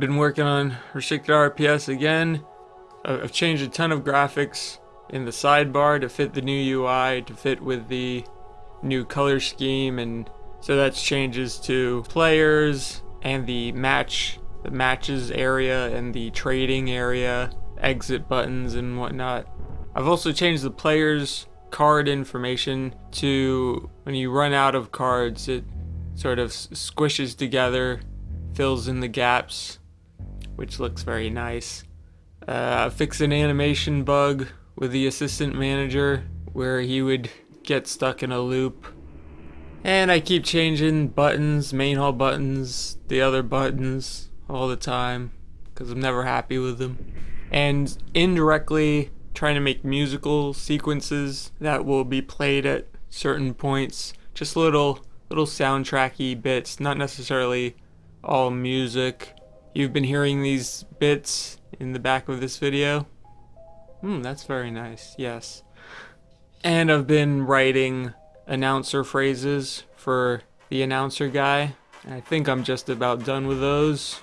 Been working on restricted RPS again. I've changed a ton of graphics in the sidebar to fit the new UI, to fit with the new color scheme, and so that's changes to players and the match, the matches area and the trading area, exit buttons and whatnot. I've also changed the players card information to when you run out of cards, it sort of squishes together, fills in the gaps, which looks very nice. Uh, fix an animation bug with the assistant manager where he would get stuck in a loop. And I keep changing buttons, main hall buttons, the other buttons all the time because I'm never happy with them. And indirectly trying to make musical sequences that will be played at certain points. Just little little soundtracky bits, not necessarily all music. You've been hearing these bits in the back of this video. Hmm, that's very nice. Yes. And I've been writing announcer phrases for the announcer guy. I think I'm just about done with those.